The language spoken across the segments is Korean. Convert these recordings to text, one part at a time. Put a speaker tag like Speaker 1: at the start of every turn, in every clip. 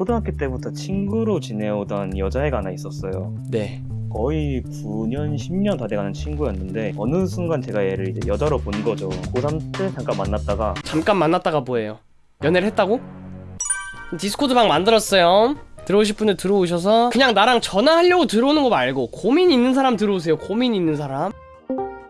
Speaker 1: 초등학교 때부터 친구로 지내오던 여자애가 하나 있었어요.
Speaker 2: 네.
Speaker 1: 거의 9년, 10년 다 돼가는 친구였는데 어느 순간 제가 얘를 이제 여자로 본 거죠. 고3 때 잠깐 만났다가
Speaker 2: 잠깐 만났다가 뭐예요? 연애를 했다고? 디스코드 방 만들었어요. 들어오실 분들 들어오셔서 그냥 나랑 전화하려고 들어오는 거 말고 고민 있는 사람 들어오세요. 고민 있는 사람.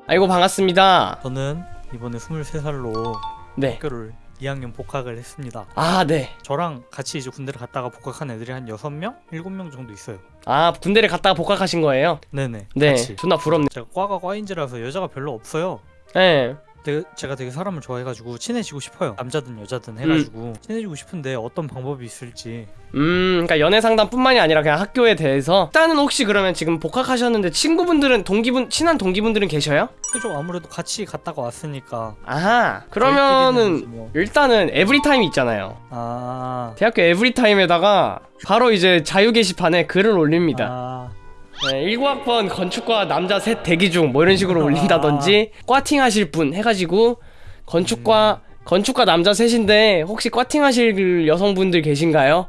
Speaker 2: 아이고 반갑습니다.
Speaker 3: 저는 이번에 23살로
Speaker 2: 네.
Speaker 3: 학교를 2학년 복학을 했습니다.
Speaker 2: 아 네.
Speaker 3: 저랑 같이 이제 군대를 갔다가 복학한 애들이 한 6명? 7명 정도 있어요.
Speaker 2: 아 군대를 갔다가 복학하신 거예요?
Speaker 3: 네네.
Speaker 2: 네.
Speaker 3: 같이.
Speaker 2: 존나 부럽네.
Speaker 3: 제가 과가 과인지라서 여자가 별로 없어요.
Speaker 2: 네.
Speaker 3: 되게, 제가 되게 사람을 좋아해가지고 친해지고 싶어요. 남자든 여자든 해가지고 친해지고 싶은데 어떤 방법이 있을지.
Speaker 2: 음, 그러니까 연애 상담뿐만이 아니라 그냥 학교에 대해서 일단은 혹시 그러면 지금 복학하셨는데 친구분들은 동기분 친한 동기분들은 계셔요?
Speaker 3: 그죠? 아무래도 같이 갔다가 왔으니까.
Speaker 2: 아하. 그러면은
Speaker 3: 뭐.
Speaker 2: 일단은 에브리타임 있잖아요.
Speaker 3: 아.
Speaker 2: 대학교 에브리타임에다가 바로 이제 자유 게시판에 글을 올립니다.
Speaker 3: 아.
Speaker 2: 네, 19학번 건축과 남자 셋 대기 중 뭐 이런 식으로 올린다든지 꽈팅 하실 분 해가지고 건축과 건축과 남자 셋인데 혹시 꽈팅 하실 그 여성분들 계신가요?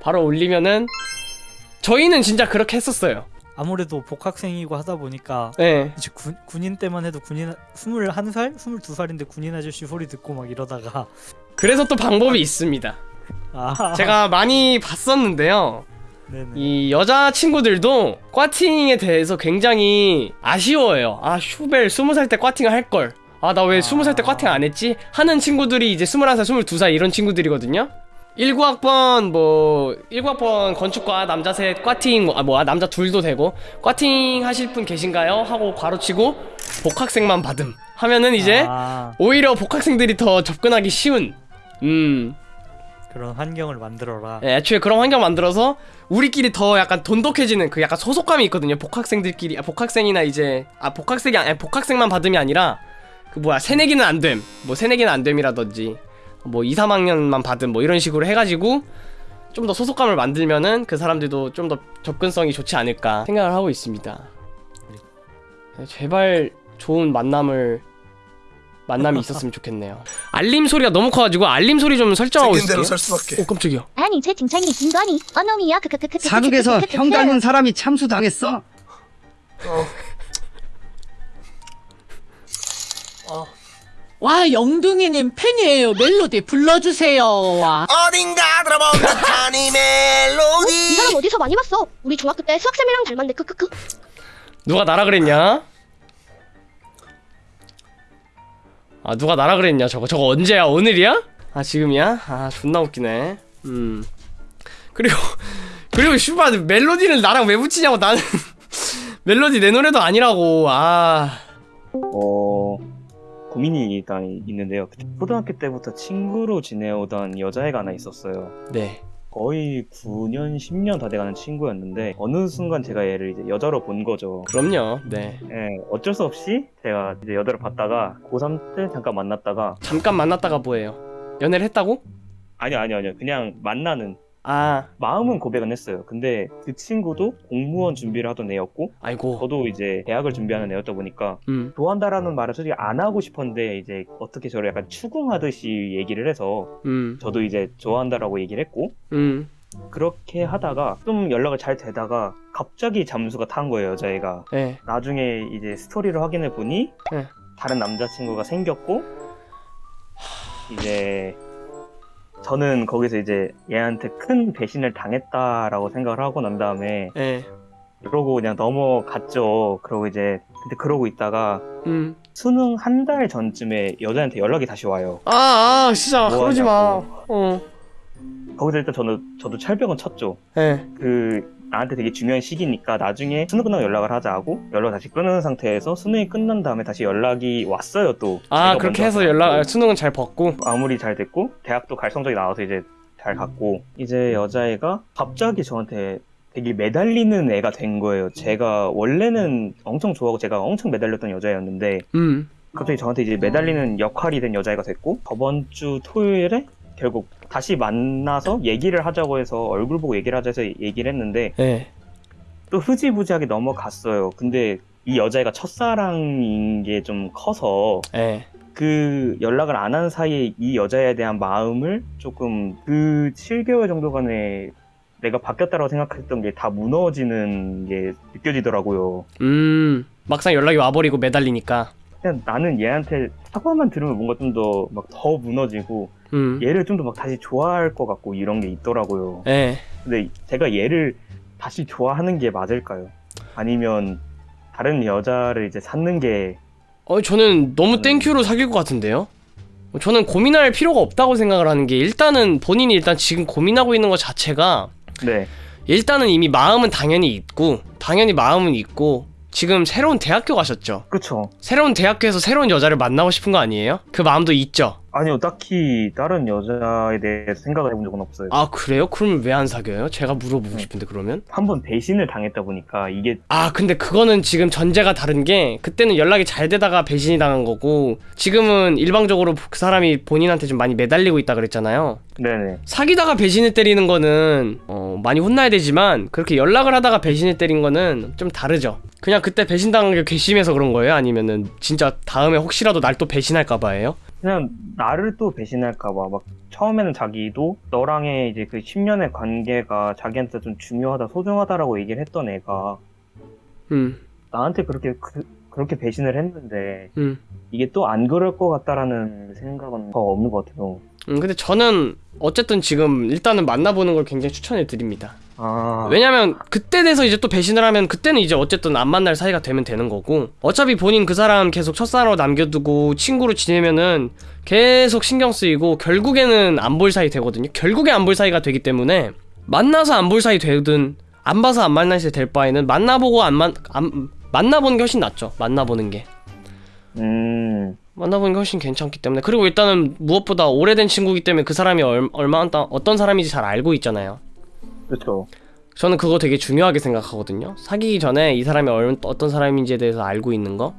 Speaker 2: 바로 올리면은 저희는 진짜 그렇게 했었어요.
Speaker 3: 아무래도 복학생이고 하다 보니까
Speaker 2: 네.
Speaker 3: 이제 군, 군인 때만 해도 군인 21살? 22살인데 군인 아저씨 소리 듣고 막 이러다가
Speaker 2: 그래서 또 방법이 있습니다.
Speaker 3: 아.
Speaker 2: 제가 많이 봤었는데요.
Speaker 3: 네네.
Speaker 2: 이 여자 친구들도 꽈팅에 대해서 굉장히 아쉬워해요. 아 슈벨 20살 때 꽈팅을 할 걸. 아 나왜
Speaker 3: 아.
Speaker 2: 20살 때 꽈팅 안 했지? 하는 친구들이 이제 21살, 22살 이런 친구들이거든요. 19학번 뭐 19학번 건축과 남자 셋 꽈팅 아 뭐 남자 둘도 되고 꽈팅 하실 분 계신가요? 하고 괄호치고 복학생만 받음 하면은 이제
Speaker 3: 아,
Speaker 2: 오히려 복학생들이 더 접근하기 쉬운 음
Speaker 3: 그런 환경을 만들어라.
Speaker 2: 예, 애초에 그런 환경 만들어서 우리끼리 더 약간 돈독해지는 그 약간 소속감이 있거든요. 복학생들끼리 아, 복학생이나 이제 아 복학생이 아니 복학생만 받음이 아니라 그 뭐야 새내기는 안 됨. 뭐 새내기는 안 됨이라든지 뭐 2, 3학년만 받은 뭐 이런 식으로 해가지고 좀 더 소속감을 만들면은 그 사람들도 좀 더 접근성이 좋지 않을까 생각을 하고 있습니다. 예, 제발 좋은 만남을 만남이 있었으면 좋겠네요. 알림 소리가 너무 커가지고 알림 소리 좀 설정하고 있을게요.
Speaker 4: 살 수밖에.
Speaker 2: 오 깜짝이야.
Speaker 5: 아니 채팅창이 김건희 어놈이야 크크크크
Speaker 6: 사극에서 형 닮은 사람이 참수 당했어.
Speaker 7: 와 영둥이님 팬이에요 멜로디 불러주세요 와
Speaker 4: 어딘가 들어본 듯한
Speaker 5: 이이
Speaker 4: 멜로디
Speaker 5: 사람 어디서 많이 봤어? 우리 중학교 때 수학쌤이랑 닮았네 크크크
Speaker 2: 누가 나라 그랬냐? 아 누가 나라 그랬냐 저거 저거 언제야 오늘이야? 아 지금이야? 아 존나 웃기네 음 그리고 그리고 슈바 멜로디를 나랑 왜 붙이냐고 나는 멜로디 내 노래도 아니라고 아
Speaker 1: 어 고민이 일단 있는데요. 초등학교 때부터 친구로 지내오던 여자애가 하나 있었어요.
Speaker 2: 네.
Speaker 1: 거의 9년, 10년 다 돼가는 친구였는데 어느 순간 제가 얘를 이제 여자로 본 거죠.
Speaker 2: 그럼요 네
Speaker 1: 예, 어쩔 수 없이 제가 이제 여자를 봤다가 고3 때 잠깐 만났다가
Speaker 2: 잠깐 만났다가 뭐예요 연애를 했다고?
Speaker 1: 아니요 아니요 아니요 그냥 만나는
Speaker 2: 아.
Speaker 1: 마음은 고백은 했어요. 근데 그 친구도 공무원 준비를 하던 애였고
Speaker 2: 아이고.
Speaker 1: 저도 이제 대학을 준비하는 애였다 보니까
Speaker 2: 음.
Speaker 1: 좋아한다라는 말을 솔직히 안 하고 싶었는데 이제 어떻게 저를 약간 추궁하듯이 얘기를 해서
Speaker 2: 음,
Speaker 1: 저도 이제 좋아한다라고 얘기를 했고
Speaker 2: 음,
Speaker 1: 그렇게 하다가 좀 연락을 잘 되다가 갑자기 잠수가 탄 거예요 여자애가.
Speaker 2: 예,
Speaker 1: 나중에 이제 스토리를 확인해 보니
Speaker 2: 네.
Speaker 1: 다른 남자친구가 생겼고 이제 저는 거기서 이제 얘한테 큰 배신을 당했다라고 생각을 하고 난 다음에
Speaker 2: 예,
Speaker 1: 그러고 그냥 넘어갔죠 그러고 이제 근데 그러고 있다가
Speaker 2: 음.
Speaker 1: 수능 한 달 전쯤에 여자한테 연락이 다시 와요
Speaker 2: 아, 아, 진짜
Speaker 1: 뭐
Speaker 2: 그러지 마.
Speaker 1: 하냐고.
Speaker 2: 어,
Speaker 1: 거기서 일단 저는 저도 철벽은 쳤죠
Speaker 2: 예,
Speaker 1: 그 나한테 되게 중요한 시기니까 나중에 수능 끝나고 연락을 하자 하고 연락 다시 끊는 상태에서 수능이 끝난 다음에 다시 연락이 왔어요 또
Speaker 2: 아 그렇게 해서 연락
Speaker 1: 갔고.
Speaker 2: 수능은 잘 벗고.
Speaker 1: 아무리 잘 됐고 대학도 갈 성적이 나와서 이제 잘 갔고 이제 여자애가 갑자기 저한테 되게 매달리는 애가 된 거예요 제가 원래는 엄청 좋아하고 제가 엄청 매달렸던 여자애였는데
Speaker 2: 음,
Speaker 1: 갑자기 저한테 이제 매달리는 역할이 된 여자애가 됐고 저번 주 토요일에 결국 다시 만나서 얘기를 하자고 해서 얼굴 보고 얘기를 하자 해서 얘기를 했는데
Speaker 2: 예,
Speaker 1: 또 흐지부지하게 넘어갔어요 근데 이 여자애가 첫사랑인 게 좀 커서
Speaker 2: 예.
Speaker 1: 그 연락을 안 한 사이에 이 여자에 대한 마음을 조금 그 7개월 정도간에 내가 바뀌었다고 생각했던 게 다 무너지는 게 느껴지더라고요.
Speaker 2: 음 막상 연락이 와버리고 매달리니까
Speaker 1: 그냥 나는 얘한테 사과만 들으면 뭔가 좀 더 막더 무너지고
Speaker 2: 음
Speaker 1: 얘를 좀 더 막 다시 좋아할 것 같고 이런 게 있더라고요.
Speaker 2: 예.
Speaker 1: 근데 제가 얘를 다시 좋아하는 게 맞을까요? 아니면 다른 여자를 이제 찾는 게
Speaker 2: 어 저는 너무
Speaker 1: 음.
Speaker 2: 땡큐로 사귈 것 같은데요? 저는 고민할 필요가 없다고 생각을 하는 게 일단은 본인이 일단 지금 고민하고 있는 것 자체가
Speaker 1: 네.
Speaker 2: 일단은 이미 마음은 당연히 있고 당연히 마음은 있고 지금 새로운 대학교 가셨죠?
Speaker 1: 그쵸.
Speaker 2: 새로운 대학교에서 새로운 여자를 만나고 싶은 거 아니에요? 그 마음도 있죠?
Speaker 1: 아니요, 딱히 다른 여자에 대해서 생각을 해본 적은 없어요.
Speaker 2: 아 그래요? 그러면 왜안 사겨요? 제가 물어보고 싶은데 그러면?
Speaker 1: 한 번 배신을 당했다 보니까 이게
Speaker 2: 아 근데 그거는 지금 전제가 다른 게 그때는 연락이 잘 되다가 배신이 당한 거고 지금은 일방적으로 그 사람이 본인한테 좀 많이 매달리고 있다 그랬잖아요
Speaker 1: 네네.
Speaker 2: 사귀다가 배신을 때리는 거는 어, 많이 혼나야 되지만 그렇게 연락을 하다가 배신을 때린 거는 좀 다르죠 그냥 그때 배신당한 게 괘씸해서 그런 거예요? 아니면은 진짜 다음에 혹시라도 날 또 배신할까 봐예요?
Speaker 1: 그냥 나를 또 배신할까봐 막 처음에는 자기도 너랑의 이제 그 10년의 관계가 자기한테 좀 중요하다, 소중하다라고 얘기를 했던 애가
Speaker 2: 음,
Speaker 1: 나한테 그렇게 그, 그렇게 배신을 했는데
Speaker 2: 음.
Speaker 1: 이게 또 안 그럴 것 같다라는 생각은 더 없는 것 같아요.
Speaker 2: 음, 근데 저는 어쨌든 지금 일단은 만나보는 걸 굉장히 추천해 드립니다
Speaker 1: 아,
Speaker 2: 왜냐면 그때 돼서 이제 또 배신을 하면 그때는 이제 어쨌든 안 만날 사이가 되면 되는 거고 어차피 본인 그 사람 계속 첫사랑으로 남겨두고 친구로 지내면은 계속 신경 쓰이고 결국에는 안 볼 사이 되거든요. 결국에 안 볼 사이가 되기 때문에 만나서 안 볼 사이 되든 안 봐서 안 만날 사이 될 바에는 만나보고 안 만 안, 만나보는 게 훨씬 낫죠. 만나보는 게.
Speaker 1: 음,
Speaker 2: 만나보는 게 훨씬 괜찮기 때문에. 그리고 일단은 무엇보다 오래된 친구이기 때문에 그 사람이 얼, 얼마 어떤 사람인지 잘 알고 있잖아요
Speaker 1: 그렇죠.
Speaker 2: 저는 그거 되게 중요하게 생각하거든요. 사귀기 전에 이 사람이 얼, 어떤 사람인지에 대해서 알고 있는 거.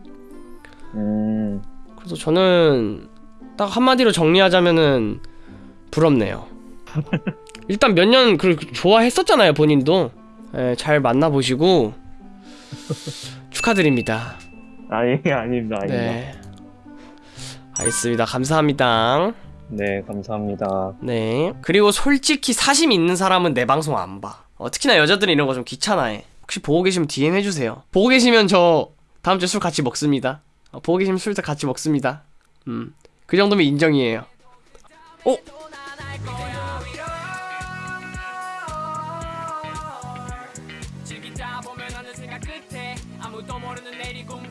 Speaker 1: 음,
Speaker 2: 그래서 저는 딱 한마디로 정리하자면은 부럽네요. 일단 몇 년 그 좋아했었잖아요, 본인도. 예, 잘 만나보시고 축하드립니다.
Speaker 1: 아니 아닙니다, 아닙니다.
Speaker 2: 네. 알겠습니다. 감사합니다.
Speaker 1: 네, 감사합니다.
Speaker 2: 네. 그리고 솔직히 사심 있는 사람은 내 방송 안 봐. 어, 특히나 여자들은 이런 거 좀 귀찮아해. 혹시 보고 계시면 DM 해주세요. 보고 계시면 저 다음 주에 술 같이 먹습니다. 어, 보고 계시면 술 같이 먹습니다. 음. 그 정도면 인정이에요. 어?
Speaker 8: 생각 끝에 아무도 모르는 내일이 꿈